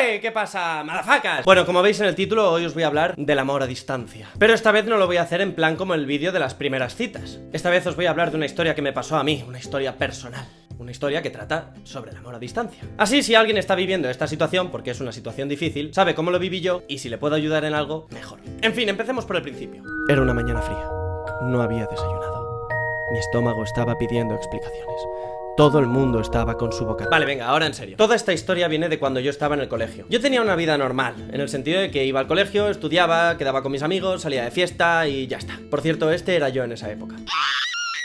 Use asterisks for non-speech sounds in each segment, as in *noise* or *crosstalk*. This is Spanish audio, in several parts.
¡Hey! ¿Qué pasa, madafacas? Bueno, como veis en el título, hoy os voy a hablar del amor a distancia. Pero esta vez no lo voy a hacer en plan como el vídeo de las primeras citas. Esta vez os voy a hablar de una historia que me pasó a mí, una historia personal. Una historia que trata sobre el amor a distancia. Así, si alguien está viviendo esta situación, porque es una situación difícil, sabe cómo lo viví yo y si le puedo ayudar en algo, mejor. En fin, empecemos por el principio. Era una mañana fría. No había desayunado. Mi estómago estaba pidiendo explicaciones. Todo el mundo estaba con su boca. Vale, venga, ahora en serio. Toda esta historia viene de cuando yo estaba en el colegio. Yo tenía una vida normal, en el sentido de que iba al colegio, estudiaba, quedaba con mis amigos, salía de fiesta y ya está. Por cierto, este era yo en esa época.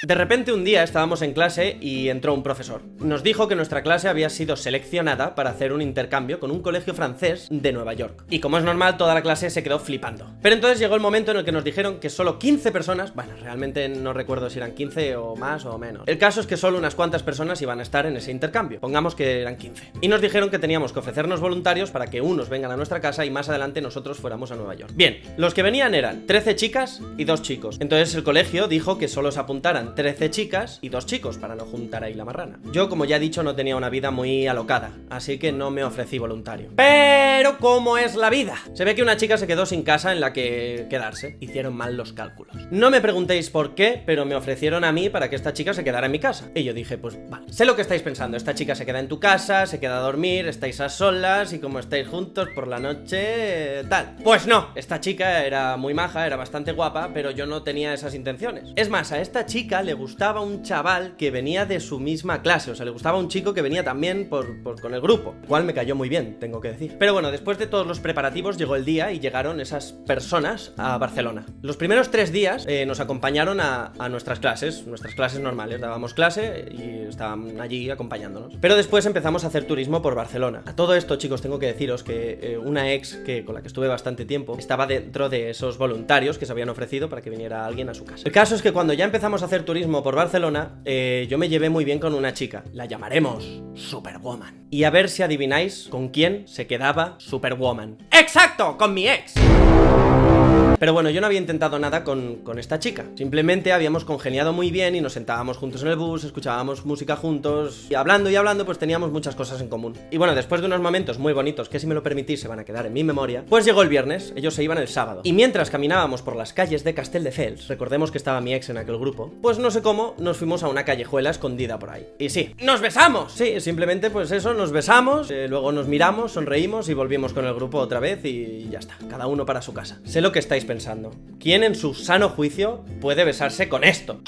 De repente un día estábamos en clase y entró un profesor. Nos dijo que nuestra clase había sido seleccionada para hacer un intercambio con un colegio francés de Nueva York. Y como es normal, toda la clase se quedó flipando. Pero entonces llegó el momento en el que nos dijeron que solo 15 personas, bueno, realmente no recuerdo si eran 15 o más o menos. El caso es que solo unas cuantas personas iban a estar en ese intercambio. Pongamos que eran 15. Y nos dijeron que teníamos que ofrecernos voluntarios para que unos vengan a nuestra casa y más adelante nosotros fuéramos a Nueva York. Bien, los que venían eran 13 chicas y 2 chicos. Entonces el colegio dijo que solo se apuntaran 13 chicas y dos chicos para no juntar ahí la marrana. Yo, como ya he dicho, no tenía una vida muy alocada, así que no me ofrecí voluntario. Pero, ¿cómo es la vida? Se ve que una chica se quedó sin casa en la que quedarse. Hicieron mal los cálculos. No me preguntéis por qué, pero me ofrecieron a mí para que esta chica se quedara en mi casa. Y yo dije, pues vale. Sé lo que estáis pensando. Esta chica se queda en tu casa, se queda a dormir, estáis a solas y como estáis juntos por la noche, tal. Pues no, esta chica era muy maja, era bastante guapa, pero yo no tenía esas intenciones. Es más, a esta chica le gustaba un chaval que venía de su misma clase, o sea, le gustaba un chico que venía también por, con el grupo, cual me cayó muy bien, tengo que decir. Pero bueno, después de todos los preparativos llegó el día y llegaron esas personas a Barcelona. Los primeros tres días eh, nos acompañaron a, nuestras clases, nuestras clases normales, dábamos clase y estaban allí acompañándonos. Pero después empezamos a hacer turismo por Barcelona. A todo esto, chicos, tengo que deciros que eh, una ex que, con la que estuve bastante tiempo estaba dentro de esos voluntarios que se habían ofrecido para que viniera alguien a su casa. El caso es que cuando ya empezamos a hacer turismo por Barcelona, eh, yo me llevé muy bien con una chica. La llamaremos Superwoman. Y a ver si adivináis con quién se quedaba Superwoman. ¡Exacto! ¡Con mi ex! Pero bueno, yo no había intentado nada con, con, esta chica. Simplemente habíamos congeniado muy bien y nos sentábamos juntos en el bus, escuchábamos música juntos y hablando y hablando pues teníamos muchas cosas en común. Y bueno, después de unos momentos muy bonitos que si me lo permitís se van a quedar en mi memoria, pues llegó el viernes, ellos se iban el sábado. Y mientras caminábamos por las calles de Castelldefels, recordemos que estaba mi ex en aquel grupo, pues no sé cómo nos fuimos a una callejuela escondida por ahí. Y sí, ¡nos besamos! Sí, simplemente pues eso, nos besamos, eh, luego nos miramos, sonreímos y volvimos con el grupo otra vez y ya está, cada uno para su casa. Sé lo que estáis pensando ¿Quién en su sano juicio puede besarse con esto?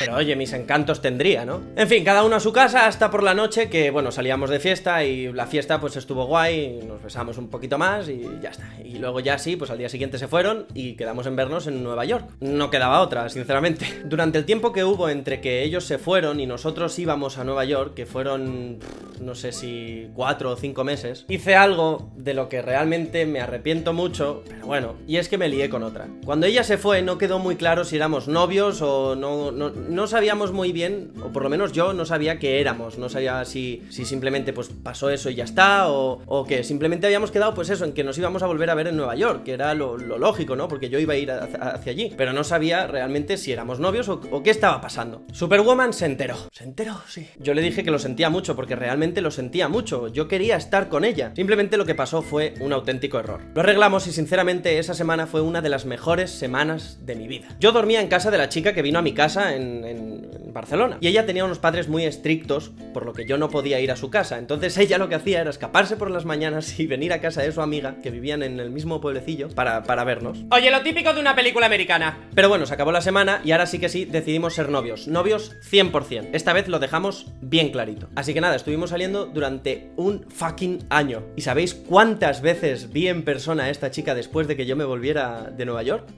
Pero oye, mis encantos tendría, ¿no? En fin, cada uno a su casa hasta por la noche que, bueno, salíamos de fiesta y la fiesta pues estuvo guay, nos besamos un poquito más y ya está. Y luego ya sí, pues al día siguiente se fueron y quedamos en vernos en Nueva York. No quedaba otra, sinceramente. *laughs* Durante el tiempo que hubo entre que ellos se fueron y nosotros íbamos a Nueva York, que fueron, no sé si cuatro o cinco meses, hice algo de lo que realmente me arrepiento mucho, pero bueno, y es que me lié con otra. Cuando ella se fue no quedó muy claro si éramos novios o no, no no sabíamos muy bien, o por lo menos yo no sabía qué éramos, no sabía si, si simplemente pues pasó eso y ya está, o, o, que simplemente habíamos quedado pues eso, en que nos íbamos a volver a ver en Nueva York, que era lo, lógico, ¿no? Porque yo iba a ir hacia, allí, pero no sabía realmente si éramos novios o, o, qué estaba pasando. Superwoman se enteró. ¿Se enteró? Sí. Yo le dije que lo sentía mucho, porque realmente lo sentía mucho, yo quería estar con ella. Simplemente lo que pasó fue un auténtico error. Lo arreglamos y sinceramente esa semana fue una de las mejores semanas de mi vida. Yo dormía en casa de la chica que vino a mi casa en en, Barcelona. Y ella tenía unos padres muy estrictos, por lo que yo no podía ir a su casa. Entonces ella lo que hacía era escaparse por las mañanas y venir a casa de su amiga, que vivían en el mismo pueblecillo, para, para vernos. Oye, lo típico de una película americana. Pero bueno, se acabó la semana y ahora sí que sí decidimos ser novios. Novios 100%. Esta vez lo dejamos bien clarito. Así que nada, estuvimos saliendo durante un fucking año. ¿Y sabéis cuántas veces vi en persona a esta chica después de que yo me volviera de Nueva York?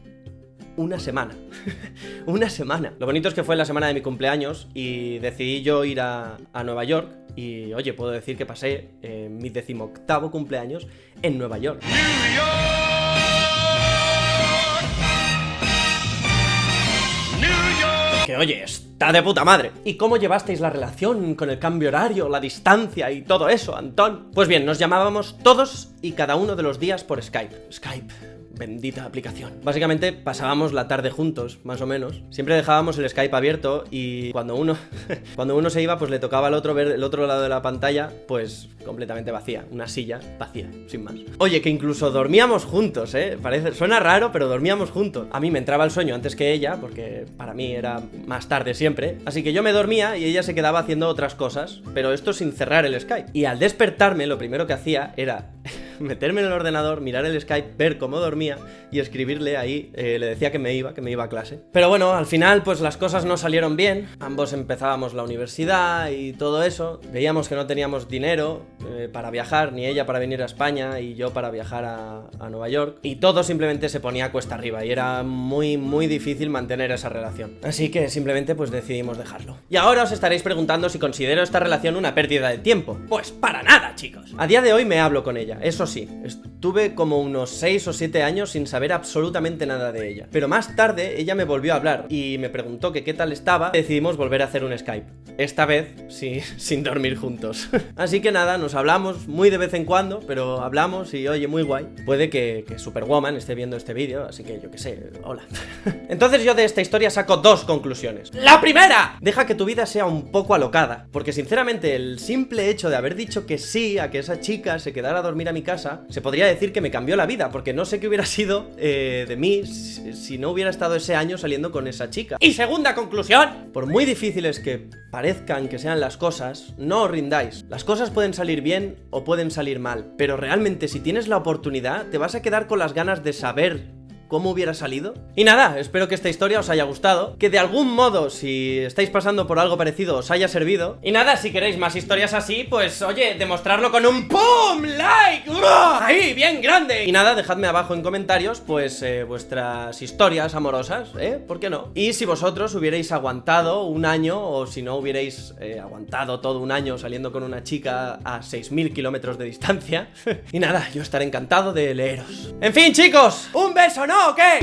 Una semana. *laughs* una semana. Lo bonito es que fue la semana de mi cumpleaños y decidí yo ir a, Nueva York y, oye, puedo decir que pasé eh, mi decimoctavo cumpleaños en Nueva York. Que oye, está de puta madre. ¿Y cómo llevasteis la relación con el cambio horario, la distancia y todo eso, Antón? Pues bien, nos llamábamos todos y cada uno de los días por Skype. Skype bendita aplicación. Básicamente pasábamos la tarde juntos, más o menos. Siempre dejábamos el Skype abierto y cuando uno, *laughs* cuando uno se iba, pues le tocaba al otro ver el otro lado de la pantalla, pues completamente vacía. Una silla vacía, sin más. Oye, que incluso dormíamos juntos, ¿eh? Parece, suena raro, pero dormíamos juntos. A mí me entraba el sueño antes que ella, porque para mí era más tarde siempre. Así que yo me dormía y ella se quedaba haciendo otras cosas, pero esto sin cerrar el Skype. Y al despertarme, lo primero que hacía era meterme en el ordenador, mirar el Skype, ver cómo dormía y escribirle ahí, eh, le decía que me iba, que me iba a clase. Pero bueno, al final pues las cosas no salieron bien, ambos empezábamos la universidad y todo eso, veíamos que no teníamos dinero eh, para viajar, ni ella para venir a España y yo para viajar a, a Nueva York, y todo simplemente se ponía cuesta arriba y era muy muy difícil mantener esa relación. Así que simplemente pues decidimos dejarlo. Y ahora os estaréis preguntando si considero esta relación una pérdida de tiempo. Pues para nada, chicos. A día de hoy me hablo con ella, eso estuve como unos 6 o 7 años sin saber absolutamente nada de ella. Pero más tarde ella me volvió a hablar y me preguntó que qué tal estaba, decidimos volver a hacer un Skype. Esta vez, sí, *laughs* sin dormir juntos. *laughs* Así que nada, nos hablamos muy de vez en cuando, pero hablamos y oye, muy guay. Puede que, que Superwoman esté viendo este vídeo, así que yo qué sé, hola. *laughs* Entonces yo de esta historia saco dos conclusiones. ¡La primera! Deja que tu vida sea un poco alocada, porque sinceramente el simple hecho de haber dicho que sí a que esa chica se quedara a dormir a mi casa se podría decir que me cambió la vida, porque no sé qué hubiera sido eh, de mí si, si no hubiera estado ese año saliendo con esa chica. Y segunda conclusión, por muy difíciles que parezcan que sean las cosas, no os rindáis. Las cosas pueden salir bien o pueden salir mal, pero realmente si tienes la oportunidad, te vas a quedar con las ganas de saber cómo hubiera salido. Y nada, espero que esta historia os haya gustado, que de algún modo, si estáis pasando por algo parecido, os haya servido. Y nada, si queréis más historias así, pues oye, demostrarlo con un PUM like, grande. Y nada, dejadme abajo en comentarios, pues eh, vuestras historias amorosas, ¿eh? ¿Por qué no? Y si vosotros hubierais aguantado un año, o si no hubierais eh, aguantado todo un año saliendo con una chica a 6.000 kilómetros de distancia. *laughs* y nada, yo estaré encantado de leeros. En fin, chicos, un beso, ¿no? ¿O qué?